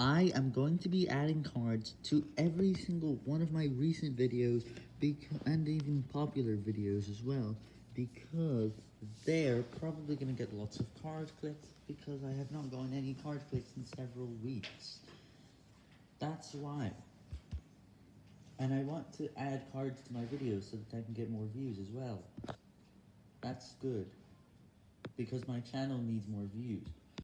I am going to be adding cards to every single one of my recent videos, and even popular videos as well, because they're probably going to get lots of card clicks, because I have not gotten any card clicks in several weeks. That's why. And I want to add cards to my videos so that I can get more views as well. That's good, because my channel needs more views.